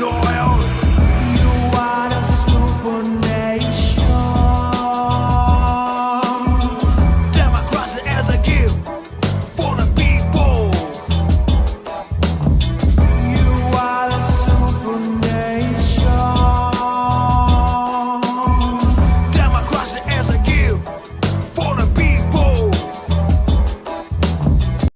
No.